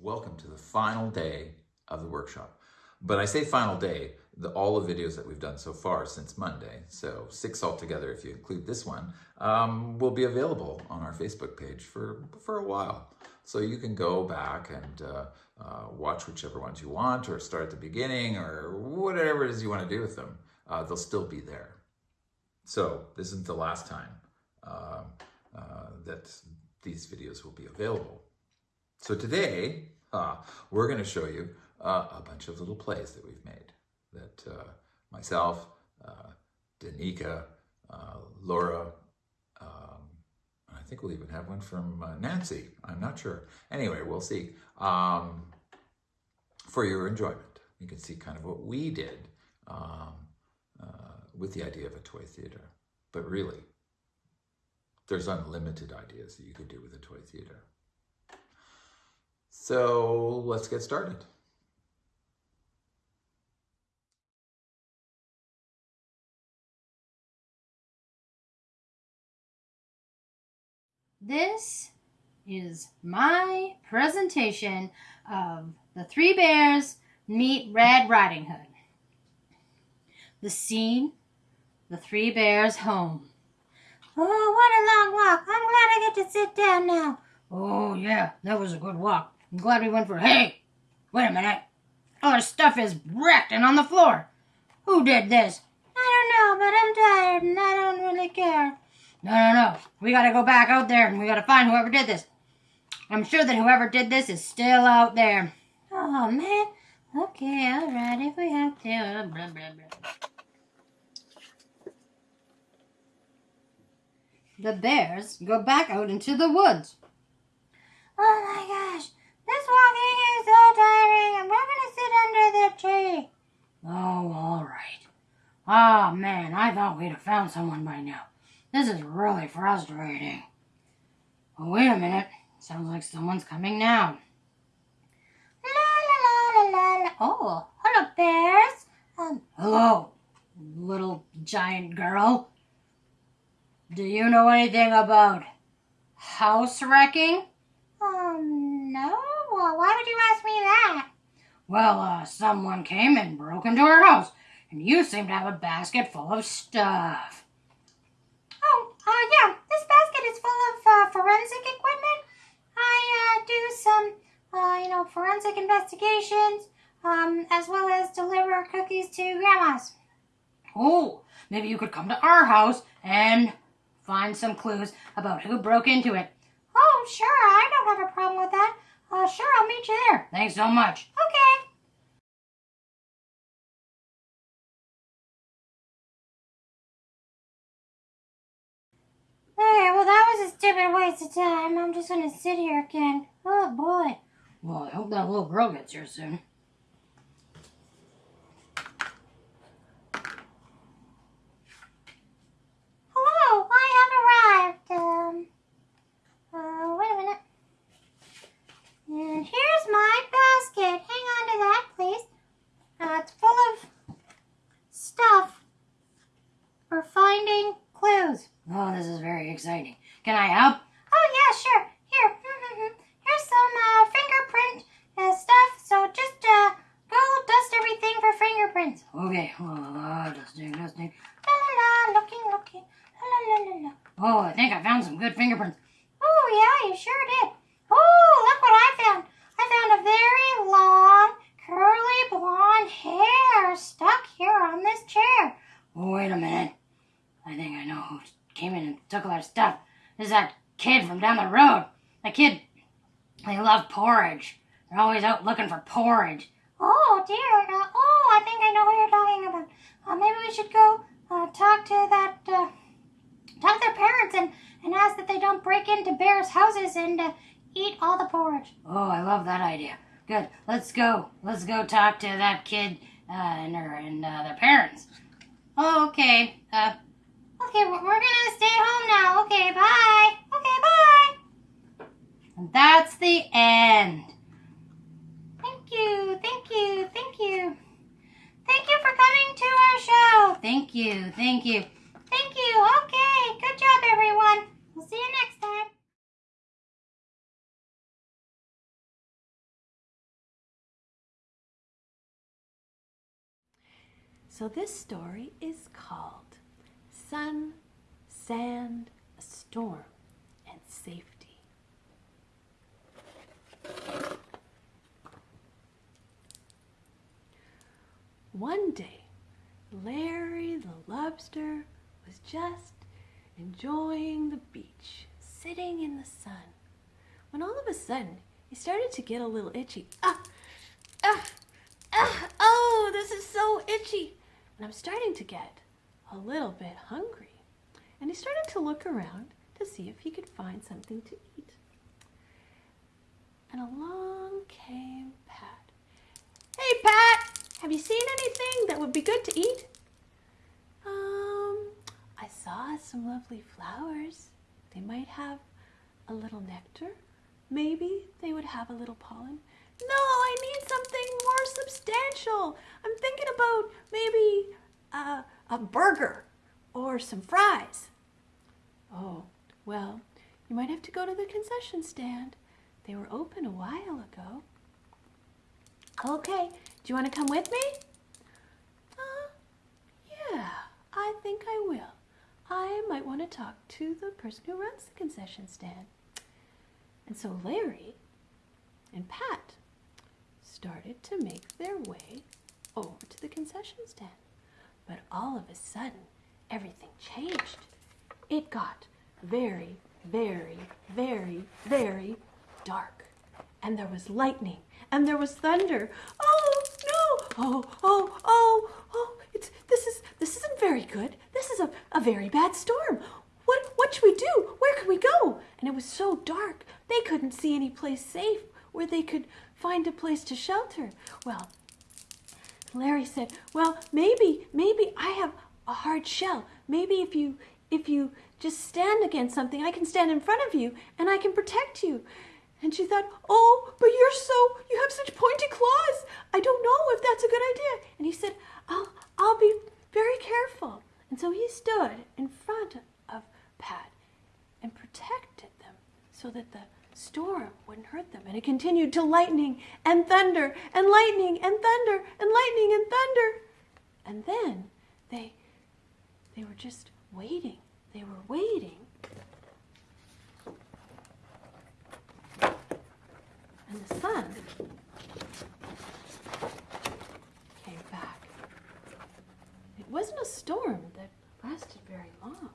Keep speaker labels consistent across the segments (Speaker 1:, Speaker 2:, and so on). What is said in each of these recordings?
Speaker 1: welcome to the final day of the workshop. But I say final day, the, all the videos that we've done so far since Monday, so six altogether if you include this one, um, will be available on our Facebook page for, for a while. So you can go back and uh, uh, watch whichever ones you want or start at the beginning or whatever it is you want to do with them. Uh, they'll still be there. So this isn't the last time um, uh, that these videos will be available. So today, uh, we're going to show you uh, a bunch of little plays that we've made that uh, myself, uh, Danica, uh, Laura, um, I think we'll even have one from uh, Nancy. I'm not sure. Anyway, we'll see. Um, for your enjoyment, you can see kind of what we did um, with the idea of a toy theater. But really, there's unlimited ideas that you could do with a toy theater. So let's get started.
Speaker 2: This is my presentation of The Three Bears Meet Red Riding Hood. The scene, the Three Bears' home.
Speaker 3: Oh, what a long walk. I'm glad I get to sit down now.
Speaker 2: Oh, yeah, that was a good walk. I'm glad we went for. Hey, wait a minute. All our stuff is wrecked and on the floor. Who did this?
Speaker 3: I don't know, but I'm tired and I don't really care.
Speaker 2: No, no, no. We gotta go back out there and we gotta find whoever did this. I'm sure that whoever did this is still out there.
Speaker 3: Oh, man. Okay, all right, if we have to. Uh, blah, blah, blah.
Speaker 2: The bears go back out into the woods.
Speaker 3: Oh my gosh, this walking is so tiring. I'm not gonna tree.
Speaker 2: Oh, all right. Ah, oh, man, I thought we'd have found someone by now. This is really frustrating. Oh, wait a minute. Sounds like someone's coming now.
Speaker 3: La la la la. la. Oh, hello, bears.
Speaker 2: Um, hello, little giant girl. Do you know anything about house wrecking?
Speaker 3: Um, no. Well, why would you ask me that?
Speaker 2: Well, uh, someone came and broke into our house, and you seem to have a basket full of stuff.
Speaker 3: Oh, uh, yeah. This basket is full of uh, forensic equipment. I uh, do some, uh, you know, forensic investigations, um, as well as deliver cookies to grandma's.
Speaker 2: Oh, maybe you could come to our house and find some clues about who broke into it.
Speaker 3: Oh, sure. I don't have a problem with that. Uh, sure, I'll meet you there.
Speaker 2: Thanks so much.
Speaker 3: Okay. Okay, well, that was a stupid waste of time. I'm just going to sit here again. Oh, boy.
Speaker 2: Well, I hope that little girl gets here soon.
Speaker 3: Hello, I have arrived. Um, uh, wait a minute. And here's my basket. Hang on to that, please. Uh, it's full of stuff for finding clues.
Speaker 2: Oh, this is very exciting. Can I help?
Speaker 3: Oh, yeah, sure. Here. Here's some uh, fingerprint uh, stuff. So just uh, go dust everything fingerprints.
Speaker 2: Okay. Oh.
Speaker 3: La la la, looking, looking. La la la la.
Speaker 2: Oh, I think I found some good fingerprints.
Speaker 3: Oh, yeah, you sure did. Oh, look what I found. I found a very long, curly blonde hair stuck here on this chair.
Speaker 2: Wait a minute. I think I know who came in and took all our stuff. This is that kid from down the road. That kid, they love porridge. They're always out looking for porridge.
Speaker 3: Oh, dear. Uh, I think I know who you're talking about. Uh, maybe we should go uh, talk to that, uh, talk to their parents and, and ask that they don't break into bears' houses and uh, eat all the porridge.
Speaker 2: Oh, I love that idea. Good. Let's go. Let's go talk to that kid uh, and, her, and uh, their parents. Oh, okay. Uh,
Speaker 3: Okay, we're gonna stay home now. Okay, bye. Okay, bye.
Speaker 2: and that's the end.
Speaker 3: Thank you, thank you, thank you. Thank you for coming to our show.
Speaker 2: Thank you. Thank you.
Speaker 3: Thank you. Okay. Good job, everyone. We'll see you next time.
Speaker 4: So this story is called Sun, Sand, a Storm, and Safety. One day, Larry the lobster was just enjoying the beach, sitting in the sun, when all of a sudden he started to get a little itchy. Ah! Ah! Ah! Oh, this is so itchy! And I'm starting to get a little bit hungry. And he started to look around to see if he could find something to eat. And along came Pat. Hey, Pat! Have you seen anything that would be good to eat? Um, I saw some lovely flowers. They might have a little nectar. Maybe they would have a little pollen. No, I need something more substantial. I'm thinking about maybe a, a burger or some fries. Oh, well, you might have to go to the concession stand. They were open a while ago. Okay, do you want to come with me? Uh, yeah, I think I will. I might want to talk to the person who runs the concession stand. And so Larry and Pat started to make their way over to the concession stand. But all of a sudden, everything changed. It got very, very, very, very dark. And there was lightning and there was thunder. Oh! Oh, oh, oh, oh, it's this is this isn't very good. This is a, a very bad storm. What what should we do? Where can we go? And it was so dark they couldn't see any place safe where they could find a place to shelter. Well, Larry said, Well, maybe, maybe I have a hard shell. Maybe if you if you just stand against something, I can stand in front of you and I can protect you. And she thought, Oh, but you're so you have such pointy claws. I don't know if that's a good idea. And he said, I'll I'll be very careful. And so he stood in front of Pat and protected them so that the storm wouldn't hurt them. And it continued to lightning and thunder and lightning and thunder and lightning and thunder. And then they they were just waiting. They were waiting. And the sun came back. It wasn't a storm that lasted very long.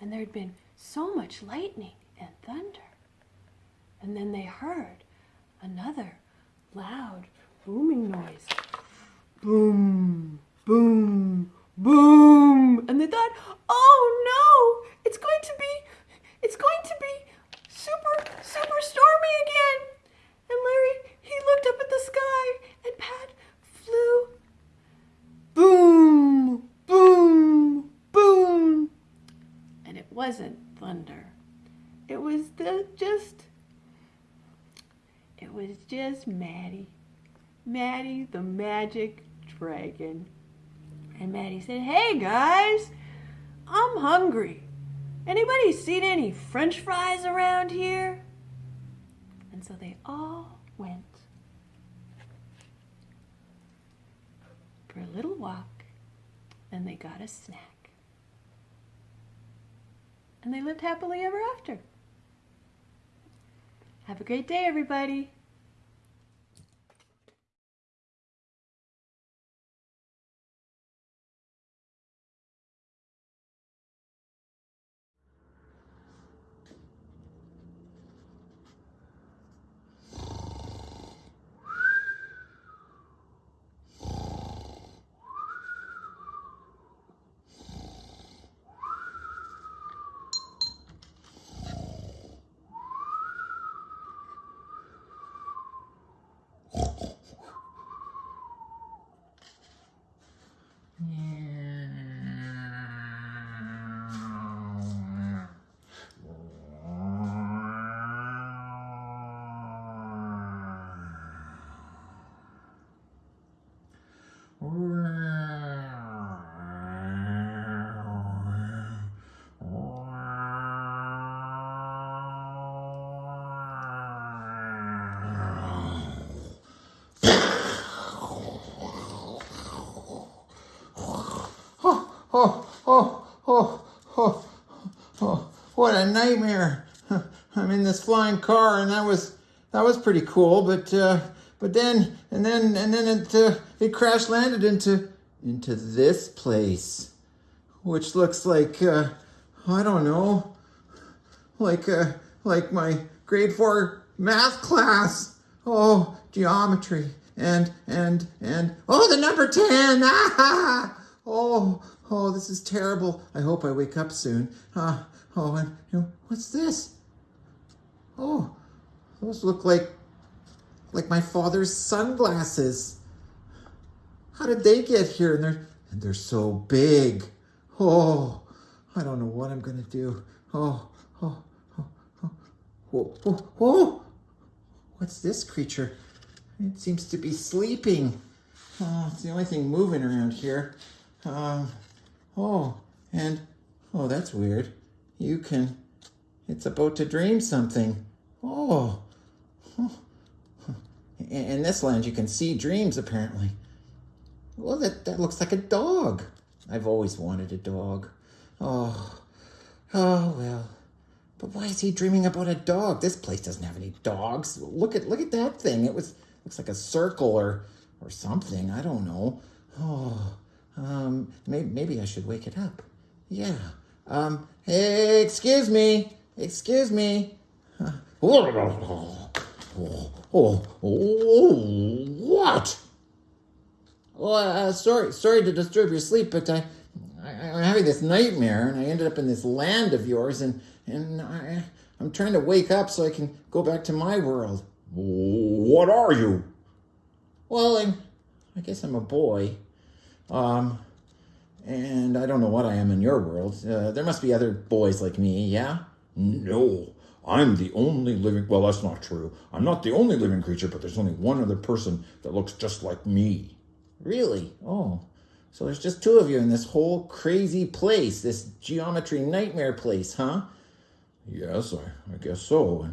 Speaker 4: And there had been so much lightning and thunder. And then they heard another loud booming noise. Boom, boom, boom. And they thought, oh no, it's going to be, it's going to be super, super stormy again. And Larry, he looked up at the sky and Pat flew. Boom, boom, boom. Wasn't thunder. It was just, it was just Maddie. Maddie the magic dragon. And Maddie said, Hey guys, I'm hungry. Anybody seen any french fries around here? And so they all went for a little walk and they got a snack. And they lived happily ever after. Have a great day, everybody.
Speaker 5: Oh, oh, oh, oh, oh, what a nightmare. I'm in this flying car and that was, that was pretty cool, but, uh, but then, and then, and then it, uh, it crash landed into, into this place, which looks like, uh, I don't know, like, uh, like my grade four math class. Oh, geometry and and and oh, the number ten. Ah, oh, oh, this is terrible. I hope I wake up soon. Uh, oh, and you know, what's this? Oh, those look like like my father's sunglasses. How did they get here? And they're and they're so big. Oh, I don't know what I'm gonna do. Oh, oh, oh, oh, oh, oh, oh. What's this creature? It seems to be sleeping. Oh, it's the only thing moving around here. Um, oh, and oh, that's weird. You can. It's about to dream something. Oh. In, in this land, you can see dreams apparently. Well, that, that looks like a dog. I've always wanted a dog. Oh, oh well. But why is he dreaming about a dog? This place doesn't have any dogs. Look at look at that thing. It was looks like a circle or or something. I don't know. Oh, um, maybe maybe I should wake it up. Yeah. Um. Hey, excuse me. Excuse me. Uh, oh, oh, oh, oh, what? Oh, uh, sorry, sorry to disturb your sleep, but I, I, I'm having this nightmare, and I ended up in this land of yours, and and I, I'm trying to wake up so I can go back to my world.
Speaker 1: What are you?
Speaker 5: Well, I'm, I guess I'm a boy, um, and I don't know what I am in your world. Uh, there must be other boys like me, yeah.
Speaker 1: No, I'm the only living. Well, that's not true. I'm not the only living creature, but there's only one other person that looks just like me.
Speaker 5: Really? Oh. So there's just two of you in this whole crazy place, this geometry nightmare place, huh?
Speaker 1: Yes, I, I guess so.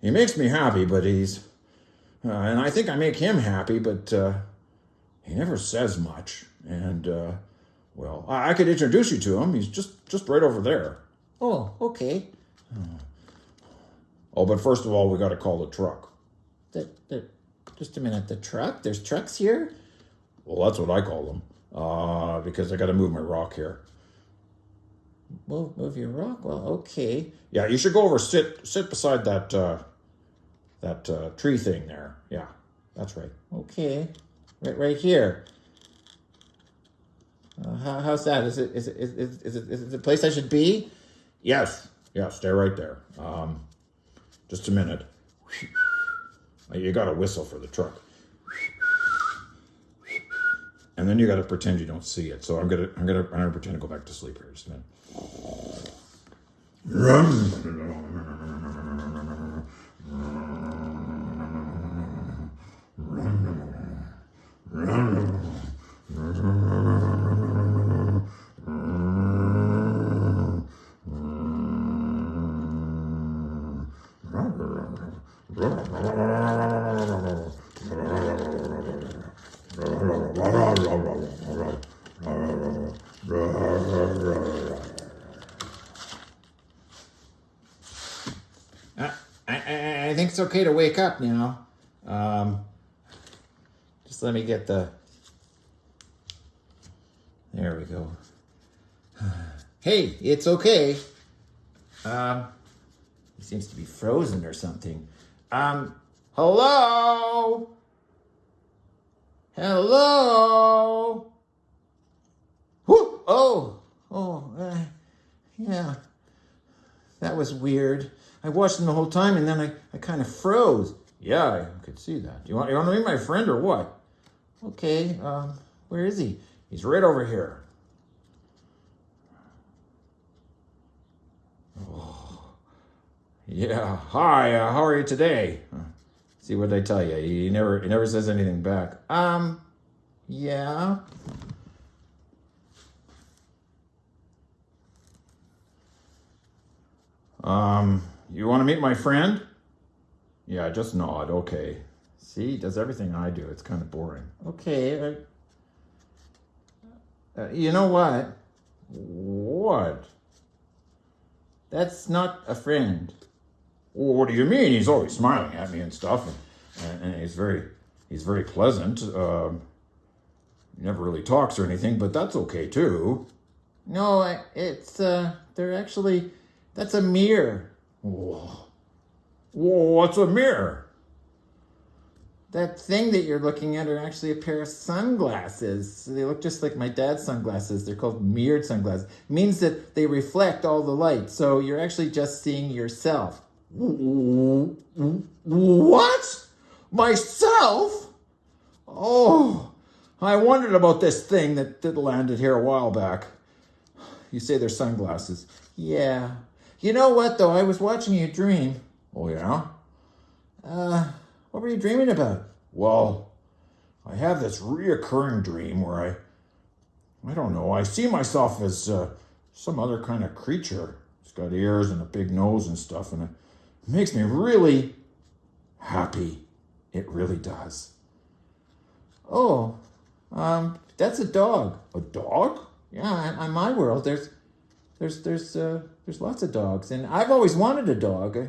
Speaker 1: He makes me happy, but he's. Uh, and I think I make him happy, but uh, he never says much. And, uh, well, I, I could introduce you to him. He's just, just right over there.
Speaker 5: Oh, okay.
Speaker 1: Oh, but first of all, we got to call the truck.
Speaker 5: The, the, just a minute, the truck? There's trucks here?
Speaker 1: Well, that's what I call them. Uh, because I got to move my rock here.
Speaker 5: Move, move your rock? Well, okay.
Speaker 1: Yeah, you should go over sit sit beside that uh, that uh, tree thing there. Yeah, that's right.
Speaker 5: Okay. Right, right here. Uh, how, how's that? Is it, is it, is, it, is it, is it the place I should be?
Speaker 1: Yes, yeah, stay right there. Um, just a minute. You got to whistle for the truck. And then you got to pretend you don't see it. So I'm gonna, I'm gonna, I'm gonna pretend to go back to sleep here. Just a minute.
Speaker 5: I, I, I think it's okay to wake up now. Um, let me get the. There we go. Hey, it's okay. Um, he seems to be frozen or something. Um, hello? Hello? Whoo! Oh, oh, uh, yeah. That was weird. I watched him the whole time and then I, I kind of froze.
Speaker 1: Yeah, I could see that. You want, you want to meet my friend or what?
Speaker 5: Okay, um, where is he?
Speaker 1: He's right over here. Oh, yeah. Hi. Uh, how are you today? See what I tell you. He never he never says anything back.
Speaker 5: Um, yeah.
Speaker 1: Um, you want to meet my friend? Yeah, just nod. Okay.
Speaker 5: See, does everything I do. It's kind of boring. Okay. Uh, Uh, you know what?
Speaker 1: What?
Speaker 5: That's not a friend.
Speaker 1: What do you mean? He's always smiling at me and stuff, and, and he's very he's very pleasant. Um, never really talks or anything, but that's okay too.
Speaker 5: No, it's uh, they're actually that's a mirror.
Speaker 1: Whoa. Whoa, what's a mirror?
Speaker 5: That thing that you're looking at are actually a pair of sunglasses. They look just like my dad's sunglasses. They're called mirrored sunglasses. means that they reflect all the light, so you're actually just seeing yourself.
Speaker 1: What? Myself? Oh, I wondered about this thing that, that landed here a while back.
Speaker 5: You say they're sunglasses. Yeah. You know what though? I was watching you dream.
Speaker 1: Oh, yeah?
Speaker 5: Uh, what were you dreaming about?
Speaker 1: Well, I have this reoccurring dream where I, I don't know, I see myself as uh, some other kind of creature. It's got ears and a big nose and stuff, and it makes me really happy. It really does.
Speaker 5: Oh, um, that's a dog.
Speaker 1: A dog?
Speaker 5: Yeah, on my world, there's, there's, there's, uh, there's lots of dogs, and I've always wanted a dog. I,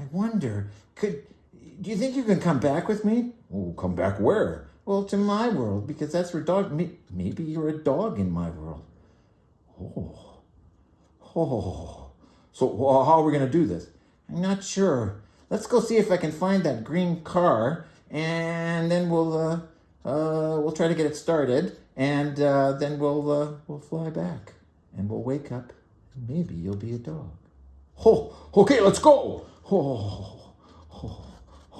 Speaker 5: I wonder, could, do you think you can come back with me?
Speaker 1: Oh, come back where?
Speaker 5: Well, to my world, because that's where dog. Maybe you're a dog in my world.
Speaker 1: Oh. Oh. So, well, how are we going to do this?
Speaker 5: I'm not sure. Let's go see if I can find that green car, and then we'll, uh, uh, we'll try to get it started, and uh, then we'll, uh, we'll fly back, and we'll wake up, and maybe you'll be a dog.
Speaker 1: Oh, okay, let's go. Oh,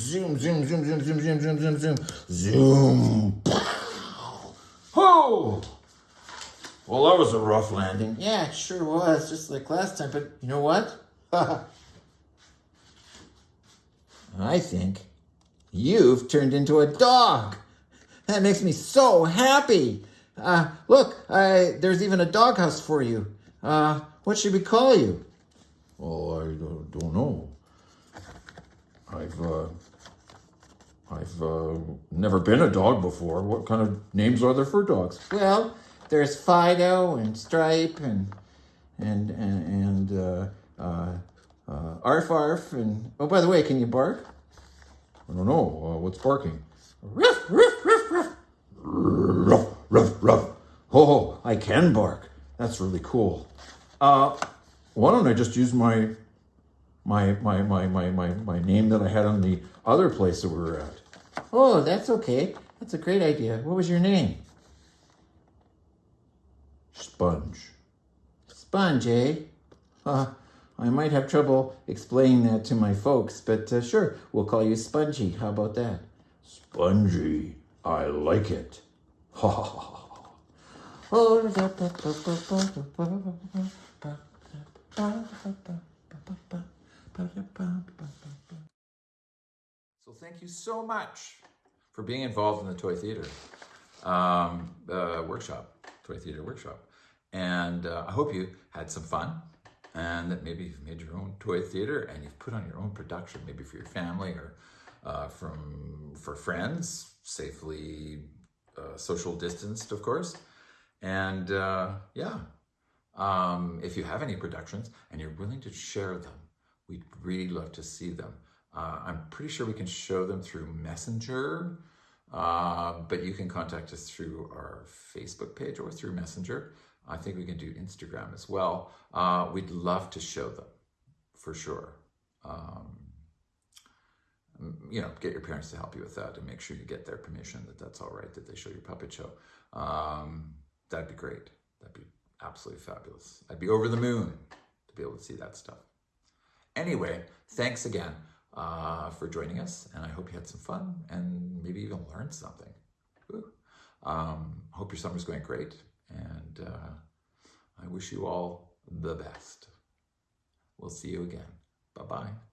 Speaker 1: Zoom, zoom, zoom, zoom, zoom, zoom, zoom, zoom, zoom, zoom. Oh! Well, that was a rough landing.
Speaker 5: Yeah, it sure was, just like last time, but you know what? I think you've turned into a dog. That makes me so happy. Uh, look, I, there's even a doghouse for you. Uh, what should we call you?
Speaker 1: Well, I don't know. I've, uh, I've, uh, never been a dog before. What kind of names are there for dogs?
Speaker 5: Well, there's Fido and Stripe and and and, and uh, uh, uh, Arf Arf and oh, by the way, can you bark?
Speaker 1: I don't know. Uh, what's barking?
Speaker 5: Ruff, ruff, ruff, ruff.
Speaker 1: Ruff, ruff, ruff. Oh, I can bark. That's really cool. Uh, why don't I just use my, my, my, my, my, my, my name that I had on the other place that we were at?
Speaker 5: Oh, that's okay. That's a great idea. What was your name?
Speaker 1: Sponge.
Speaker 5: Sponge, eh? Uh, I might have trouble explaining that to my folks, but uh, sure, we'll call you Spongy. How about that?
Speaker 1: Spongy. I like it. Ha ha ha. ha.
Speaker 6: So thank you so much for being involved in the Toy Theater um, uh, workshop, Toy Theater workshop. And uh, I hope you had some fun and that maybe you've made your own toy theater and you've put on your own production, maybe for your family or uh, from for friends, safely uh, social distanced, of course. And uh, yeah, um, if you have any productions and you're willing to share them, we'd really love to see them. Uh, I'm pretty sure we can show them through Messenger, uh, but you can contact us through our Facebook page or through Messenger. I think we can do Instagram as well. Uh, we'd love to show them for sure. Um, you know, get your parents to help you with that and make sure you get their permission that that's all right, that they show your puppet show. Um, that'd be great. That'd be absolutely fabulous. I'd be over the moon to be able to see that stuff. Anyway, thanks again uh, for joining us, and I hope you had some fun and maybe even learned something. Um, hope your summer's going great,
Speaker 1: and uh, I wish you all the best. We'll see you again. Bye bye.